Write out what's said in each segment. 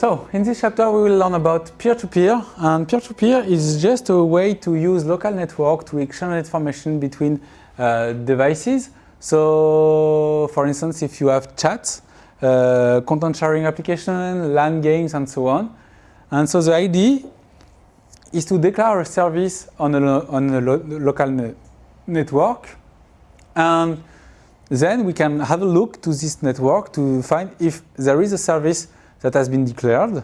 So, in this chapter we will learn about peer-to-peer -peer, and peer-to-peer -peer is just a way to use local network to exchange information between uh, devices. So, for instance, if you have chats, uh, content sharing application, LAN games and so on. And so the idea is to declare a service on a, on a lo local ne network and then we can have a look to this network to find if there is a service that has been declared.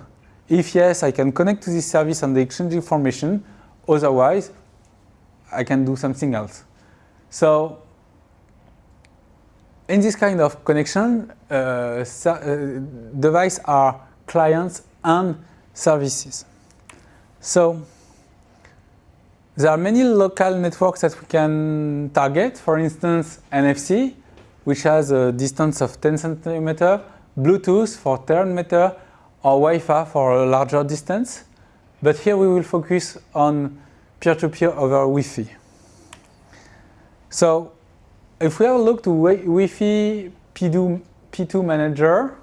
If yes, I can connect to this service and exchange information. Otherwise, I can do something else. So in this kind of connection, uh, uh, devices are clients and services. So there are many local networks that we can target. For instance, NFC, which has a distance of 10 centimeter, Bluetooth for 10 meter, or Wi-Fi for a larger distance. But here we will focus on peer-to-peer -peer over Wi-Fi. So if we have a look to Wi-Fi P2, P2 manager,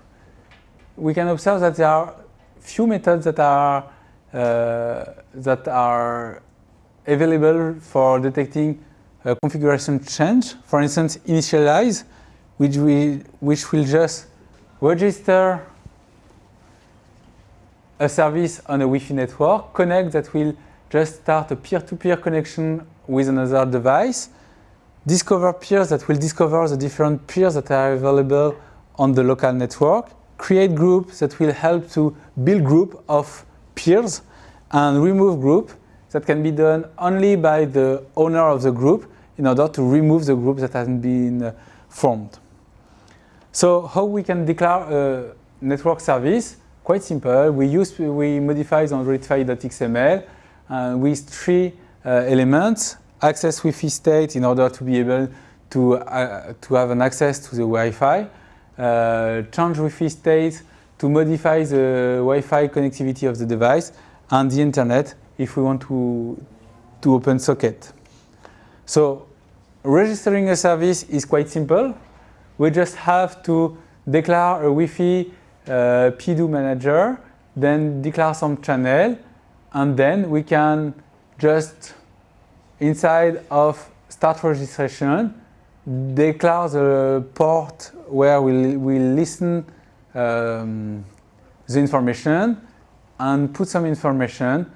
we can observe that there are few methods that are uh, that are available for detecting a configuration change. For instance, initialize, which we which will just register a service on a Wi-Fi network, connect that will just start a peer-to-peer -peer connection with another device, discover peers that will discover the different peers that are available on the local network, create groups that will help to build group of peers and remove group that can be done only by the owner of the group in order to remove the group that has been formed. So how we can declare a network service? Quite simple. We use we modify the AndroidManifest.xml uh, with three uh, elements access Wi-Fi state in order to be able to, uh, to have an access to the Wi-Fi, uh, change Wi-Fi state to modify the Wi-Fi connectivity of the device, and the internet if we want to, to open socket. So registering a service is quite simple. We just have to declare a Wi-Fi uh, P2P manager, then declare some channel, and then we can just inside of start registration, declare the port where we'll, we'll listen um, the information and put some information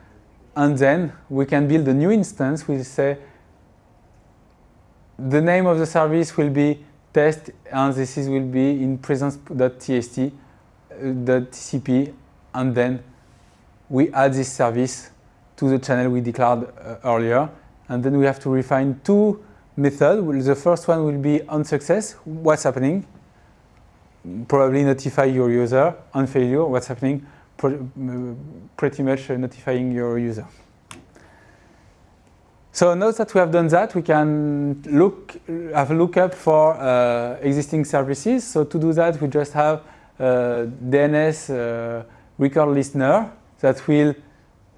and then we can build a new instance. We say the name of the service will be test and this is, will be in presence.tst, uh, and then we add this service to the channel we declared uh, earlier and then we have to refine two methods. The first one will be on success, what's happening. Probably notify your user. On failure, what's happening. Pretty much notifying your user. So now that we have done that, we can look, have a lookup for uh, existing services. So to do that, we just have a DNS uh, record listener that will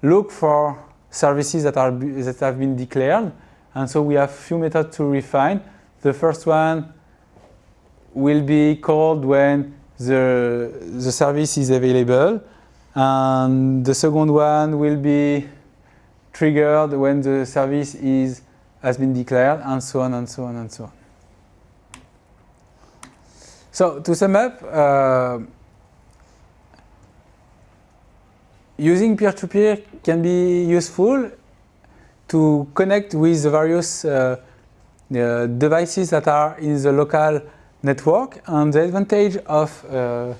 look for services that, are, that have been declared. And so we have few methods to refine. The first one will be called when the, the service is available. And the second one will be triggered when the service is, has been declared, and so on, and so on, and so on. So to sum up, uh, using peer-to-peer -peer can be useful to connect with the various uh, uh, devices that are in the local network. And the advantage of uh,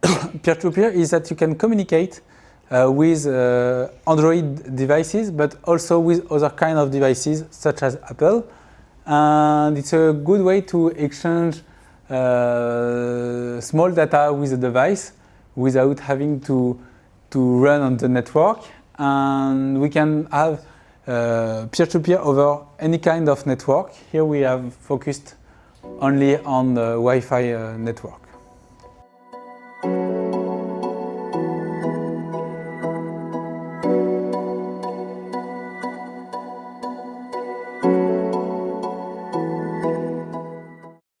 peer-to-peer -peer is that you can communicate uh, with uh, Android devices, but also with other kind of devices, such as Apple. And it's a good way to exchange uh, small data with a device without having to to run on the network and we can have uh, peer-to-peer -peer over any kind of network. Here we have focused only on the Wi-Fi uh, network.